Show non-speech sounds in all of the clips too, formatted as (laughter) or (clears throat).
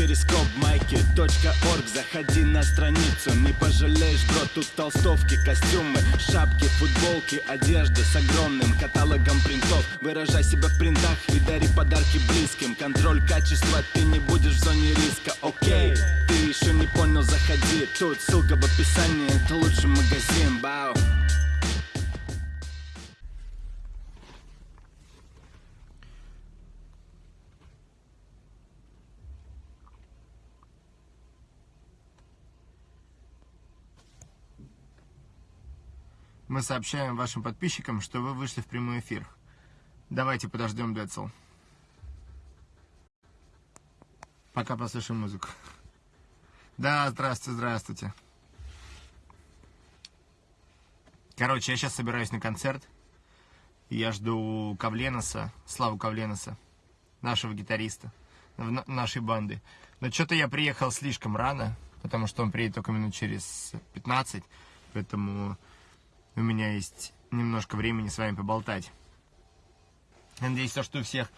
перископ майки .орг. Заходи на страницу, не пожалеешь, бро Тут толстовки, костюмы, шапки, футболки Одежда с огромным каталогом принтов. Выражай себя в принтах и дари подарки близким. Контроль качества, ты не будешь в зоне риска, окей Ты еще не понял, заходи. Тут ссылка в описании, это лучший магазин, бау Мы сообщаем вашим подписчикам, что вы вышли в прямой эфир. Давайте подождем Децл. Пока послушаем музыку. Да, здравствуйте, здравствуйте. Короче, я сейчас собираюсь на концерт. Я жду Кавленоса, Славу Кавленоса, нашего гитариста, нашей банды. Но что-то я приехал слишком рано, потому что он приедет только минут через 15, поэтому у меня есть немножко времени с вами поболтать. Надеюсь, что у всех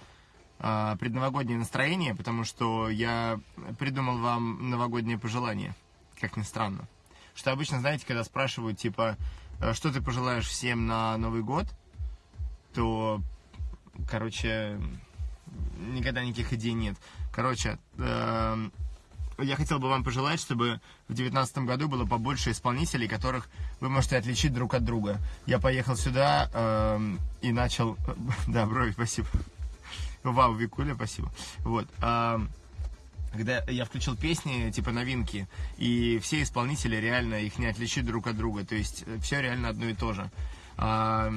э, предновогоднее настроение, потому что я придумал вам новогоднее пожелание, как ни странно. Что обычно, знаете, когда спрашивают, типа, «Э, что ты пожелаешь всем на Новый год, то, короче, никогда никаких идей нет. Короче, э, я хотел бы вам пожелать, чтобы в 2019 году было побольше исполнителей, которых вы можете отличить друг от друга. Я поехал сюда э, и начал... (laughs) Да, брови, спасибо. Вау, Викуля, спасибо. Вот. Э, когда я включил песни, типа новинки, и все исполнители реально их не отличить друг от друга. То есть э, все реально одно и то же. Э,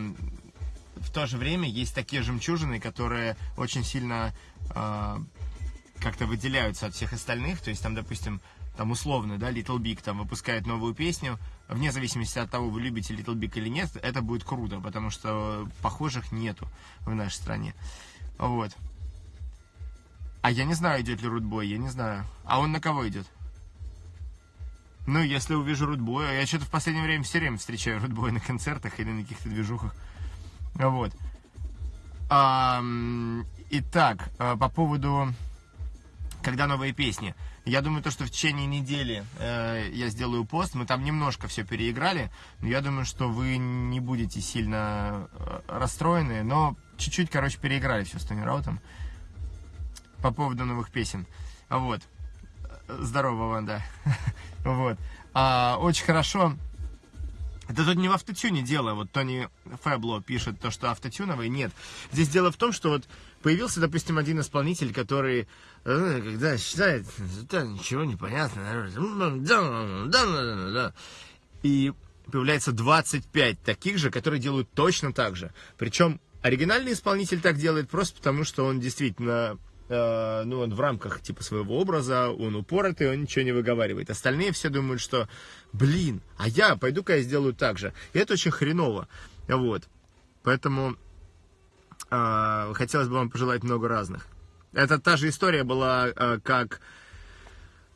в то же время есть такие жемчужины, которые очень сильно... Э, как-то выделяются от всех остальных, то есть там, допустим, там условно, да, Little Big там выпускает новую песню, вне зависимости от того, вы любите Little Big или нет, это будет круто, потому что похожих нету в нашей стране. Вот. А я не знаю, идет ли Рудбой, я не знаю. А он на кого идет? Ну, если увижу Рудбоя, я что-то в последнее время все время встречаю Рудбоя на концертах или на каких-то движухах. Вот. А, итак, э, по поводу когда новые песни. Я думаю, то, что в течение недели э, я сделаю пост, мы там немножко все переиграли, но я думаю, что вы не будете сильно э, расстроены, но чуть-чуть, короче, переиграли все с Тони Раутом по поводу новых песен. Вот. Здорово, Ванда. (laughs) Вот. А, очень хорошо. Это тут не в автотюне дело. Вот Тони Фэбло пишет то, что автотюновый. Нет. Здесь дело в том, что вот появился, допустим, один исполнитель, который Э, когда считает, это ничего не понятно, и появляется 25 таких же, которые делают точно так же. Причем оригинальный исполнитель так делает просто потому, что он действительно э, ну, он в рамках типа своего образа, он упоротый, он ничего не выговаривает. Остальные все думают, что, блин, а я пойду-ка я сделаю так же. И это очень хреново. Вот. Поэтому э, хотелось бы вам пожелать много разных. Это та же история была, э, как...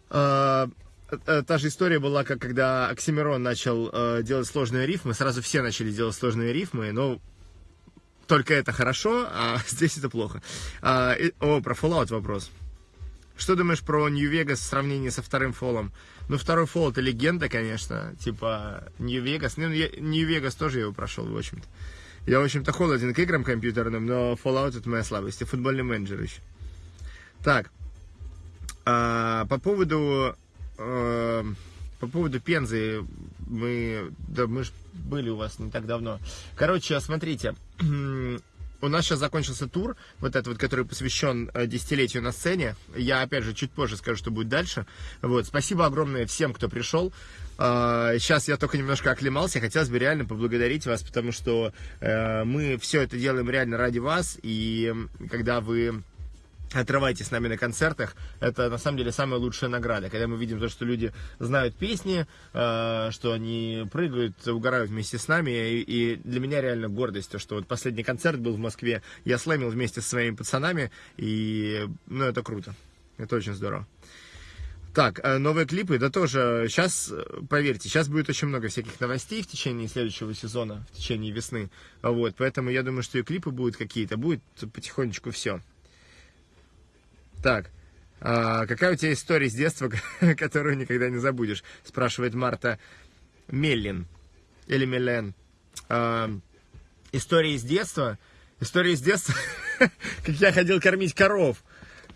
Э, э, та же история была, как когда Оксимирон начал делать сложные рифмы. Сразу все начали делать сложные рифмы, но только это хорошо, а (laughs) здесь это плохо. А, о, про Fallout вопрос. Что думаешь про Нью-Вегас в сравнении со вторым фолом? Ну, второй фол это легенда, конечно. Типа, Нью-Вегас. Ну, Нью-Вегас тоже его прошел, в общем-то. Я, в общем-то, холоден к играм компьютерным, но Fallout это моя слабость. И футбольный менеджер еще. Так, а, по поводу а, по поводу Пензы, мы, да, мы же были у вас не так давно. Короче, смотрите, (clears throat) у нас сейчас закончился тур, вот этот вот, который посвящен э, десятилетию на сцене. Я, опять же, чуть позже скажу, что будет дальше. Вот, спасибо огромное всем, кто пришел. Сейчас я только немножко оклемался, хотелось бы реально поблагодарить вас, потому что э, мы все это делаем реально ради вас, и когда вы отрывайтесь с нами на концертах, это на самом деле самая лучшая награда, когда мы видим то, что люди знают песни, э, что они прыгают, угорают вместе с нами, и, и для меня реально гордость, то, что вот последний концерт был в Москве, я слэмил вместе со своими пацанами, и, ну, это круто, это очень здорово. Так, э, новые клипы, да тоже, сейчас, поверьте, сейчас будет очень много всяких новостей в течение следующего сезона, в течение весны, вот, поэтому я думаю, что и клипы будут какие-то, будет потихонечку все. Так, А, какая у тебя история с детства, (laughs) которую никогда не забудешь? Спрашивает Марта Меллин. Или Мелен. А, история из детства. История из детства, (laughs) как я ходил кормить коров.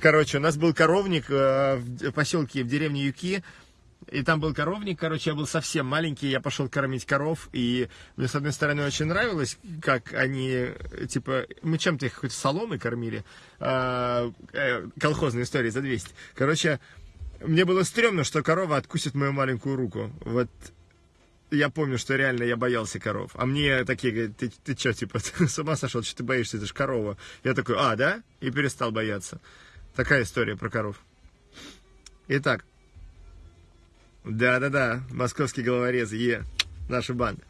Короче, у нас был коровник э, в поселке, в деревне Юки. И там был коровник, короче, я был совсем маленький, я пошел кормить коров, и мне, с одной стороны, очень нравилось, как они, типа, мы чем-то их хоть соломой кормили, а, э, колхозная история за 200. Короче, мне было стрёмно, что корова откусит мою маленькую руку. Вот я помню, что реально я боялся коров. А мне такие говорят, ты, ты что, типа, (laughs) ты с ума сошел, что ты боишься, это же корова. Я такой, а, да? И перестал бояться. Такая история про коров. Итак, да-да-да, московский головорез, е, наша банда.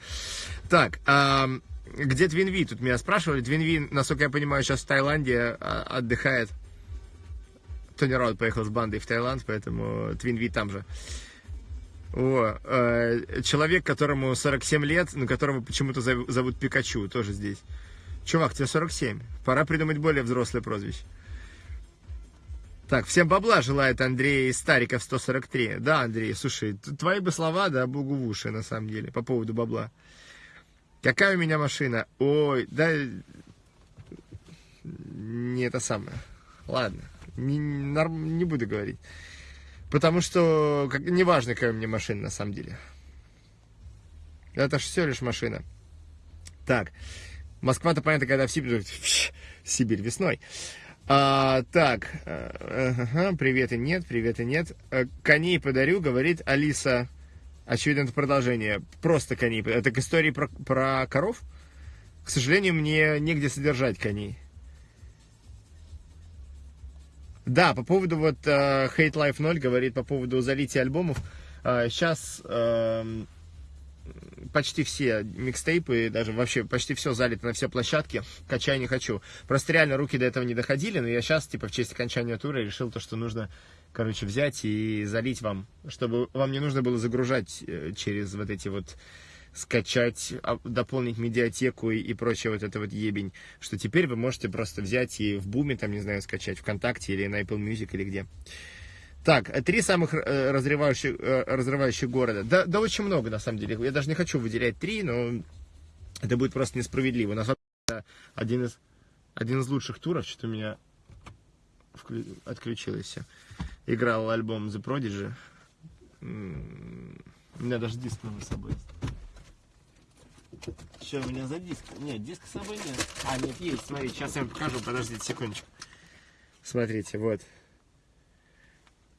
Так, а, где Твинви? Тут меня спрашивали. Твинви, насколько я понимаю, сейчас в Таиланде а, отдыхает. Тони Раут поехал с бандой в Таиланд, поэтому Твинви там же. О, э, человек, которому 47 лет, но которого почему-то зовут Пикачу, тоже здесь. Чувак, тебе 47. Пора придумать более взрослое прозвище. Так, всем бабла желает Андрей Стариков 143. Да, Андрей, слушай, твои бы слова, да, богу в уши, на самом деле, по поводу бабла. Какая у меня машина? Ой, да... Не это самое. Ладно, не, не буду говорить. Потому что, как, неважно, какая у меня машина, на самом деле. Это же все лишь машина. Так, Москва-то, понятно, когда в Сибирь, (laughs) Сибирь весной. А, так, ага, привет и нет, привет и нет. Э, коней подарю, говорит Алиса. Очевидно, это продолжение. Просто коней. Это к истории про, про коров? К сожалению, мне негде содержать коней. Да, по поводу вот uh, Hate Life 0 говорит по поводу залития альбомов. Uh, сейчас uh, почти все микстейпы, даже вообще почти все залито на все площадки, качай не хочу. Просто реально руки до этого не доходили, но я сейчас, типа, в честь окончания тура решил то, что нужно, короче, взять и залить вам, чтобы вам не нужно было загружать э, через вот эти вот скачать, а, дополнить медиатеку и, и прочее вот это вот ебень, что теперь вы можете просто взять и в Буме, там, не знаю, скачать, ВКонтакте или на Apple Music или где. Так, три самых э, разрывающих, э, разрывающих города. Да, да очень много, на самом деле. Я даже не хочу выделять три, но это будет просто несправедливо. На самом деле, один из, один из лучших туров, что-то у меня отключилось Играл альбом The Prodigy. У меня даже диск новый с собой Что у меня за диск? Нет, диска с собой нет. А, нет, есть, смотрите, сейчас я вам покажу, подождите секундочку. Смотрите, вот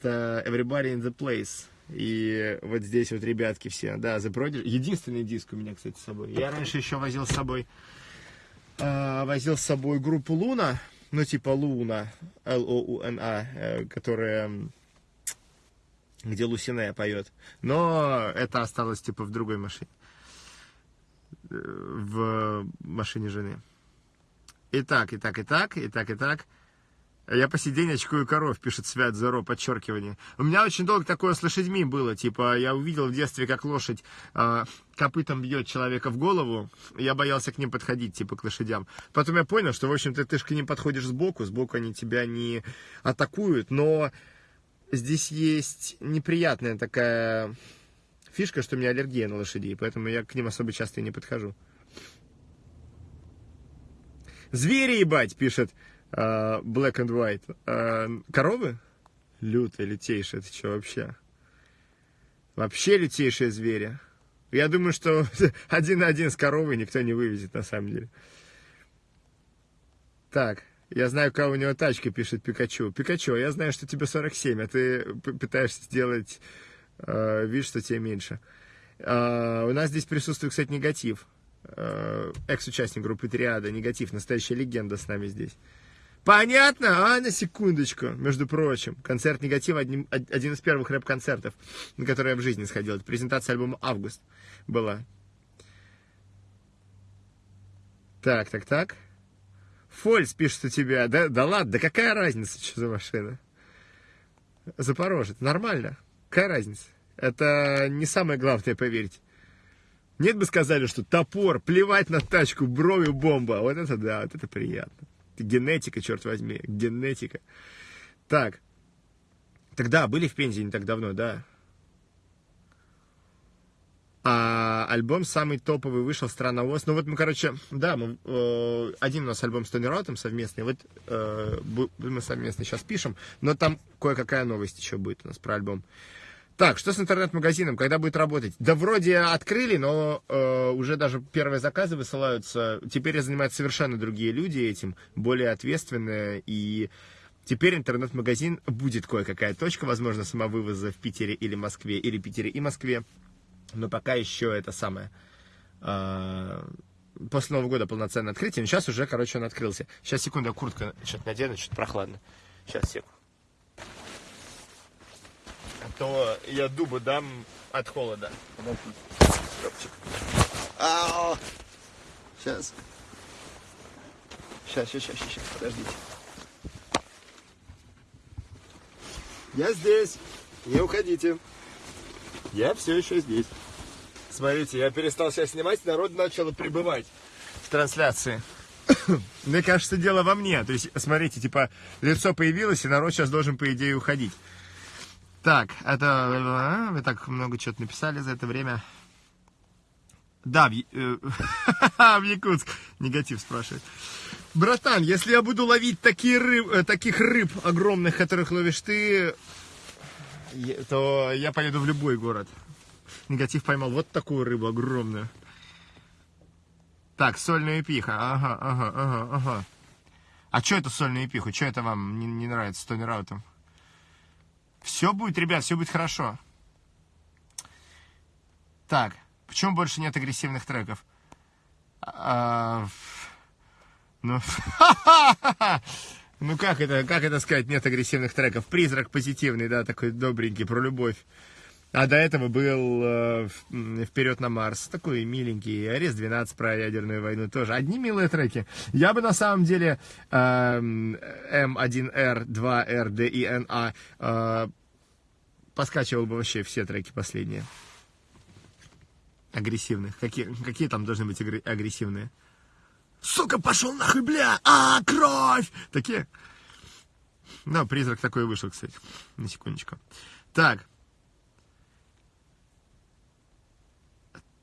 это Everybody in the Place. И вот здесь вот ребятки все, да, The Prodigy. Единственный диск у меня, кстати, с собой. Я раньше еще возил с собой, э, возил с собой группу Луна, ну типа Луна, L-O-U-N-A, э, которая, где Лусине поет. Но это осталось типа в другой машине, э, в машине жены. Итак, итак, итак, итак, итак. Я по сей день очкую коров, пишет Свят Зеро, подчеркивание. У меня очень долго такое с лошадьми было. Типа, я увидел в детстве, как лошадь э, копытом бьет человека в голову. Я боялся к ним подходить, типа, к лошадям. Потом я понял, что, в общем-то, ты же к ним подходишь сбоку. Сбоку они тебя не атакуют. Но здесь есть неприятная такая фишка, что у меня аллергия на лошадей. Поэтому я к ним особо часто и не подхожу. Звери, ебать, пишет Black and White. Uh, коровы? Лютые, лютейшие, это что вообще? Вообще лютейшие звери. Я думаю, что (laughs) один на один с коровой никто не вывезет, на самом деле. Так, я знаю, кого у него тачка, пишет Пикачу. Пикачу, я знаю, что тебе 47, а ты пытаешься сделать э, вид, что тебе меньше. Э, у нас здесь присутствует, кстати, негатив. Э, экс-участник группы Триада, негатив, настоящая легенда с нами здесь. Понятно? А, на секундочку, между прочим. Концерт «Негатив» один, один из первых рэп-концертов, на который я в жизни сходил. Это презентация альбома «Август» была. Так, так, так. Фольц пишет у тебя. Да, да ладно, да какая разница, что за машина? Запорожец. Нормально. Какая разница? Это не самое главное, поверьте. Нет бы сказали, что топор, плевать на тачку, брови бомба. Вот это да, вот это приятно. Генетика, черт возьми, генетика. Так, Тогда были в Пензе не так давно, да. А альбом самый топовый вышел «Страна ОС». Ну вот мы, короче, да, мы, э, один у нас альбом с Тони Раутом совместный. Вот э, мы совместно сейчас пишем, но там кое-какая новость еще будет у нас про альбом. Так, что с интернет-магазином, когда будет работать? Да вроде открыли, но э, уже даже первые заказы высылаются. Теперь занимаются совершенно другие люди этим, более ответственные. И теперь интернет-магазин будет кое-какая точка, возможно, самовывоза в Питере или Москве, или Питере и Москве но пока еще это самое... Э, после Нового года полноценное открытие, но сейчас уже, короче, он открылся. Сейчас, секунду, куртка что-то надену, что-то прохладно. Сейчас, секунду. То я дубу дам от холода. Ау! Сейчас. Сейчас, сейчас, сейчас, сейчас, подождите. Я здесь. Не уходите. Я все еще здесь. Смотрите, я перестал себя снимать, народ начал прибывать в трансляции. (coughs) Мне кажется, дело во мне. То есть, смотрите, типа, лицо появилось, и народ сейчас должен, по идее, уходить. Так, это... Вы так много чего-то написали за это время. Да, в, э, (laughs) в Якутск. Негатив спрашивает. Братан, если я буду ловить такие рыб, э, таких рыб огромных, которых ловишь ты, то я поеду в любой город. Негатив поймал вот такую рыбу огромную. Так, сольная пиха. Ага, ага, ага, ага. А что это сольная пиха? Что это вам не, не нравится с Тони Раутом? Все будет, ребят, все будет хорошо. Так, почему больше нет агрессивных треков? А, ну, (laughs) ну как это, как это сказать, нет агрессивных треков? Призрак позитивный, да, такой добренький, про любовь. А до этого был э, «Вперед на Марс», такой миленький, «Арест-12» про ядерную войну тоже. Одни милые треки. Я бы на самом деле э, М1Р, 2Р, Д НА э, поскачивал бы вообще все треки последние. Агрессивных. Какие, какие там должны быть агрессивные? Сука, пошел нахуй, бля! А, кровь! Такие? Ну, призрак такой вышел, кстати. На секундочку. Так.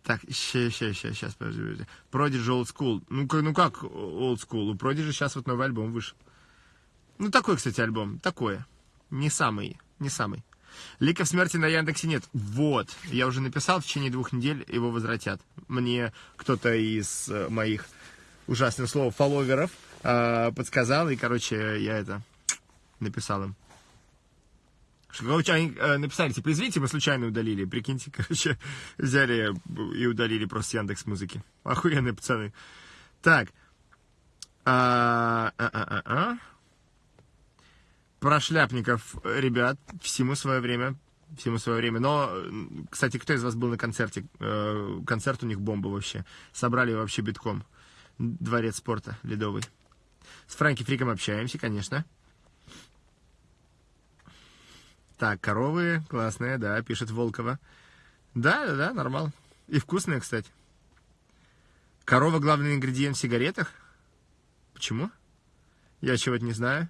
Так, сейчас, сейчас, сейчас, сейчас, подожди. Prodigy Old School. Ну, ну как Old School? У Prodigy сейчас вот новый альбом вышел. Ну, такой, кстати, альбом. Такое. Не самый, не самый. Ликов смерти на Яндексе нет. Вот. Я уже написал, в течение двух недель его возвратят. Мне кто-то из э, моих ужасных слов фолловеров э, подсказал, и, короче, я это написал им. Короче, они э, написали, типа, извините, мы случайно удалили. Прикиньте, (laughs) короче, взяли и удалили просто Яндекс музыки. Охуенные пацаны. Так. А, а, а, а, а. Про шляпников, ребят, всему свое время. Всему свое время. Но, кстати, кто из вас был на концерте? Э, концерт у них бомба вообще. Собрали вообще битком. Дворец спорта ледовый. С Франки Фриком общаемся, конечно. Так, коровы классные, да, пишет Волкова. Да, да, да, нормал. И вкусные, кстати. Корова главный ингредиент в сигаретах? Почему? Я чего-то не знаю.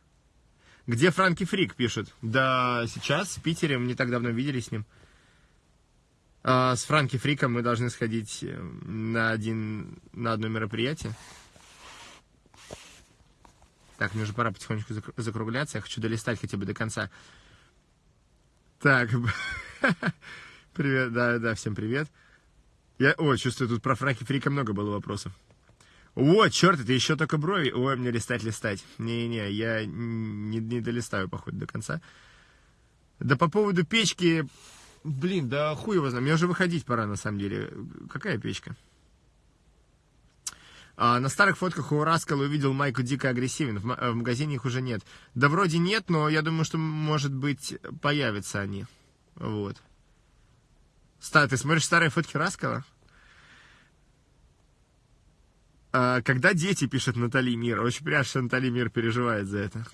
Где Франки Фрик, пишет. Да, сейчас в Питере, мы не так давно виделись с ним. А с Франки Фриком мы должны сходить э, на, один, на одно мероприятие. Так, мне уже пора потихонечку закругляться. Я хочу долистать хотя бы до конца. Так, (laughs) привет, да, да, всем привет. Я, о, чувствую, тут про Франки Фрика много было вопросов. О, черт, это еще только брови. Ой, мне листать, листать. Не-не, я не, не долистаю, походу, до конца. Да по поводу печки, блин, да хуй его знаю. Мне уже выходить пора, на самом деле. Какая печка? А, на старых фотках у Раскала увидел майку дико агрессивен. В, в магазине их уже нет. Да вроде нет, но я думаю, что, может быть, появятся они. Вот. Ста, ты смотришь старые фотки Раскала? А, когда дети, пишет Натали Мир. Очень приятно, что Натали Мир переживает за это.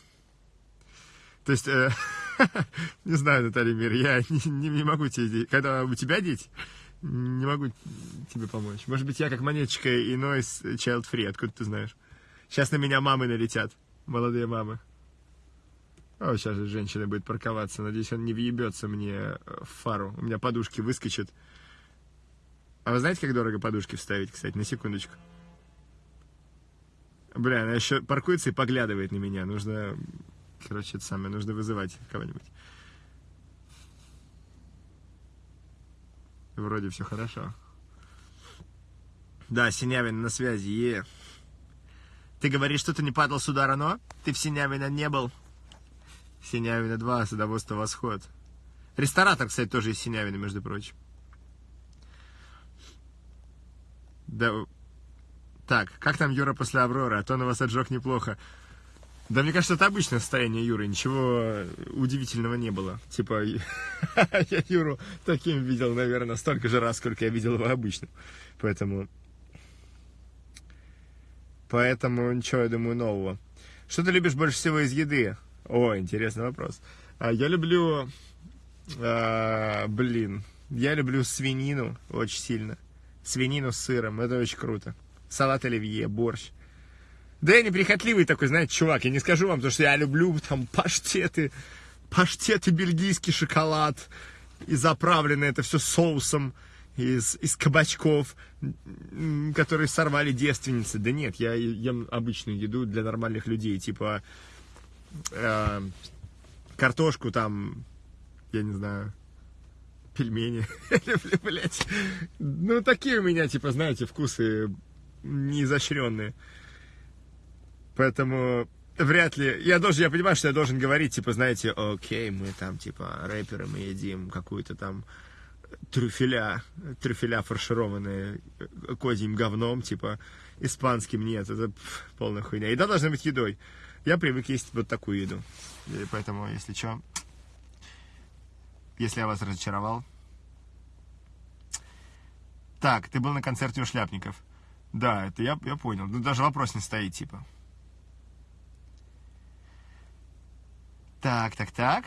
То есть, э, (laughs) не знаю, Натали Мир, я не, (laughs) не, не могу тебе... Когда у тебя дети, не могу тебе помочь. Может быть, я как монеточка иной child free, откуда ты знаешь? Сейчас на меня мамы налетят, молодые мамы. О, сейчас же женщина будет парковаться. Надеюсь, он не въебется мне в фару. У меня подушки выскочат. А вы знаете, как дорого подушки вставить, кстати, на секундочку? Бля, она еще паркуется и поглядывает на меня. Нужно, короче, это самое, нужно вызывать кого-нибудь. Вроде все хорошо. Да, Синявин на связи, е. Ты говоришь, что ты не падал с удара, но ты в Синявина не был. Синявина 2, садоводство Восход. Ресторатор, кстати, тоже из Синявина, между прочим. Да. Так, как там Юра после Авроры? А то на вас отжег неплохо. Да мне кажется, это обычное состояние Юры, ничего удивительного не было. Типа, (laughs) я Юру таким видел, наверное, столько же раз, сколько я видел его обычным. Поэтому... Поэтому ничего, я думаю, нового. Что ты любишь больше всего из еды? О, интересный вопрос. А, я люблю... А, блин, я люблю свинину очень сильно. Свинину с сыром, это очень круто. Салат оливье, борщ. Да я неприхотливый такой, знаете, чувак, я не скажу вам, то, что я люблю там паштеты, паштеты, бельгийский шоколад, и заправлено это все соусом из, из кабачков, которые сорвали девственницы. Да нет, я ем обычную еду для нормальных людей, типа э, картошку там, я не знаю, пельмени. (laughs) Ну, такие у меня, типа, знаете, вкусы неизощренные. Поэтому вряд ли... Я должен, я понимаю, что я должен говорить, типа, знаете, окей, мы там, типа, рэперы, мы едим какую-то там трюфеля, трюфеля фаршированные козьим говном, типа, испанским нет, это пф, полная хуйня. Еда должна быть едой. Я привык есть вот такую еду. И поэтому, если что, если я вас разочаровал. Так, ты был на концерте у Шляпников. Да, это я, я понял. Ну, даже вопрос не стоит, типа. Так, так, так.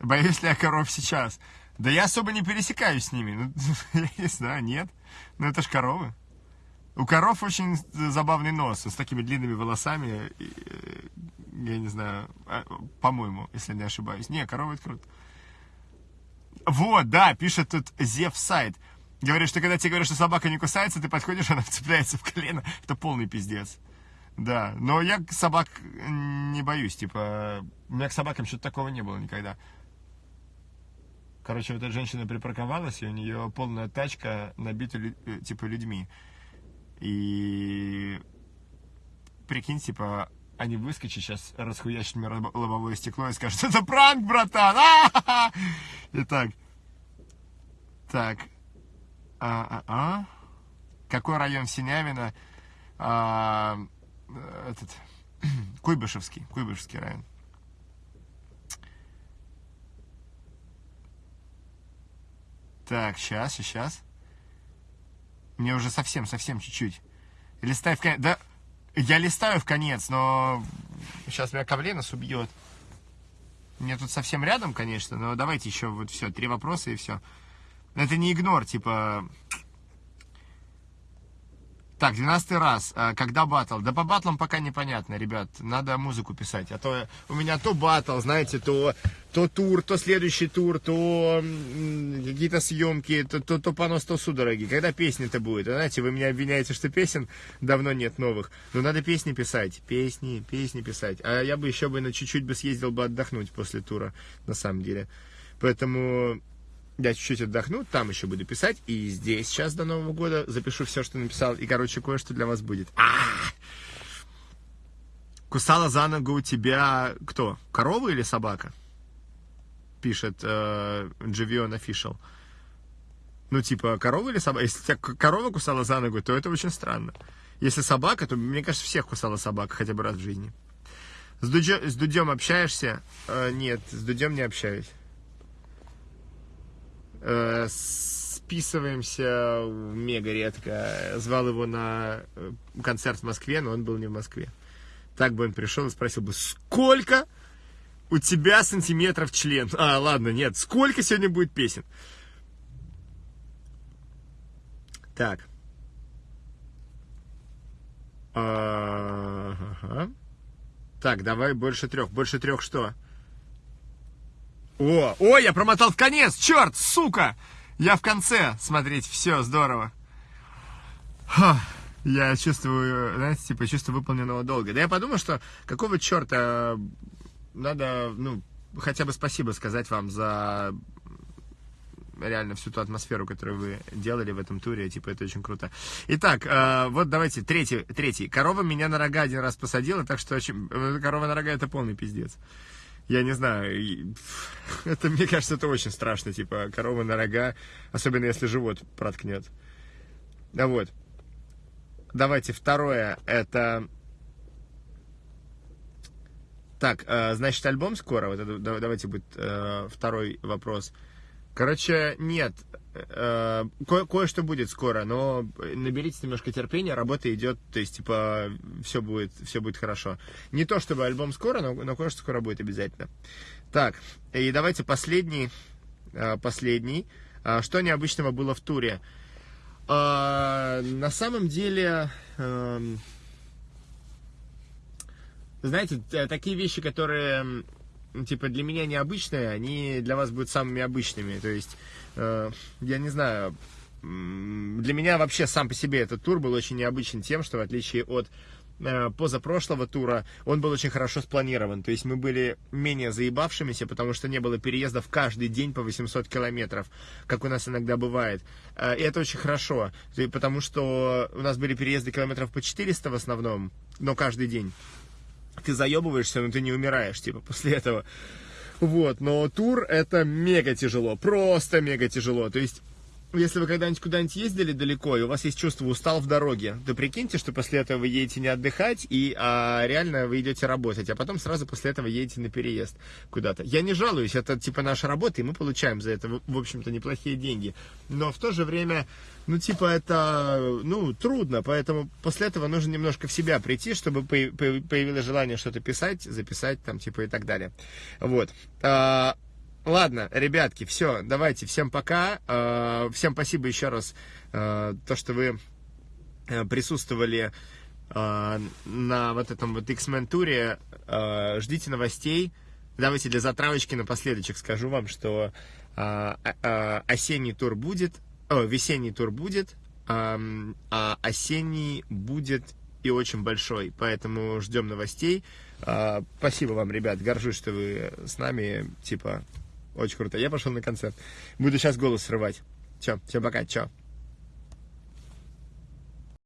Боюсь ли я коров сейчас? Да я особо не пересекаюсь с ними. Ну, (laughs) я не знаю, нет. Ну, это ж коровы. У коров очень забавный нос с такими длинными волосами. Я не знаю, а, по-моему, если не ошибаюсь. Не, коровы это круто. Вот, да, пишет тут Зев Сайт. Говорит, что когда тебе говорят, что собака не кусается, ты подходишь, (laughs) она цепляется в колено. Это полный пиздец. Да, но я собак не боюсь, типа, у меня к собакам что-то такого не было никогда. Короче, вот эта женщина припарковалась, и у нее полная тачка набита, э, типа, людьми. И прикинь, типа, они выскочат сейчас, расхуячат мне лобовое стекло и скажут, это пранк, братан! А-ха-ха! Итак, так, а, а, а? какой район Синявина? А, этот, (clears throat) Куйбышевский, Куйбышевский район. Так, сейчас, сейчас. Мне уже совсем, совсем чуть-чуть. Листай в конец. Да, я листаю в конец, но сейчас меня Кавленос убьет. Мне тут совсем рядом, конечно, но давайте еще вот все, три вопроса и все. Это не игнор, типа, так, 12 раз. А, когда батл? Да по батлам пока непонятно, ребят. Надо музыку писать. А то у меня то батл, знаете, то, то тур, то следующий тур, то какие-то съемки, то, то, то понос, то судороги. Когда песни-то будет? Знаете, вы меня обвиняете, что песен давно нет новых. Но надо песни писать. Песни, песни писать. А я бы еще бы на чуть-чуть бы съездил бы отдохнуть после тура, на самом деле. Поэтому я чуть-чуть отдохну, там еще буду писать, и здесь сейчас до Нового года запишу все, что написал, и, короче, кое-что для вас будет. А-а-а! Кусала за ногу у тебя кто? Корова или собака? Пишет э, Дживион. Ну, типа, корова или собака? Если тебя корова кусала за ногу, то это очень странно. Если собака, то, мне кажется, всех кусала собака хотя бы раз в жизни. С, Дудё, с Дудем общаешься? Э, нет, с Дудем не общаюсь списываемся мега редко. Звал его на э, концерт в Москве, но он был не в Москве. Так бы он пришел и спросил бы, сколько у тебя сантиметров член? А, ладно, нет, сколько сегодня будет песен? Так. Ага. Так, давай больше трех. Больше трех что? О, о, я промотал в конец, черт, сука! Я в конце смотреть, все, здорово. Ха, я чувствую, знаете, типа, чувство выполненного долга. Да я подумал, что какого черта надо, ну, хотя бы спасибо сказать вам за реально всю ту атмосферу, которую вы делали в этом туре, типа, это очень круто. Итак, э, вот давайте, третий, третий. Корова меня на рога один раз посадила, так что очень... Э, корова на рога это полный пиздец. Я не знаю, (laughs) это, мне кажется, это очень страшно, типа, корова на рога, особенно если живот проткнет. Да вот. Давайте, второе, это... Так, э, значит, альбом скоро, вот это, давайте будет э, второй вопрос. Короче, нет, э, ко- кое-что будет скоро, но наберитесь немножко терпения, работа идет, то есть, типа, все будет, все будет хорошо. Не то, чтобы альбом скоро, но, но кое-что скоро будет обязательно. Так, и давайте последний, э, последний. Э, что необычного было в туре? На самом деле, эм, знаете, такие вещи, которые типа для меня необычные, они для вас будут самыми обычными. То есть, э, я не знаю, для меня вообще сам по себе этот тур был очень необычен тем, что в отличие от э, позапрошлого тура, он был очень хорошо спланирован. То есть мы были менее заебавшимися, потому что не было переездов каждый день по 800 километров, как у нас иногда бывает. Э, и это очень хорошо, потому что у нас были переезды километров по 400 в основном, но каждый день ты заебываешься, но ты не умираешь, типа, после этого. Вот, но тур это мега тяжело, просто мега тяжело. То есть если вы когда-нибудь куда-нибудь ездили далеко, и у вас есть чувство устал в дороге, то прикиньте, что после этого вы едете не отдыхать, и а, реально вы идете работать, а потом сразу после этого едете на переезд куда-то. Я не жалуюсь, это типа наша работа, и мы получаем за это, в общем-то, неплохие деньги. Но в то же время, ну, типа, это, ну, трудно, поэтому после этого нужно немножко в себя прийти, чтобы появилось желание что-то писать, записать там, типа, и так далее. Вот. Ладно, ребятки, все, давайте, всем пока. Э, всем спасибо еще раз, э, то, что вы э, присутствовали на вот этом вот X-Men туре. Ждите новостей. Давайте для затравочки напоследочек скажу вам, что осенний тур будет, весенний тур будет, а осенний будет и очень большой, поэтому ждем новостей. Спасибо вам, ребят, горжусь, что вы с нами, типа, очень круто. Я пошел на концерт. Буду сейчас голос срывать. Все, всем пока, чао.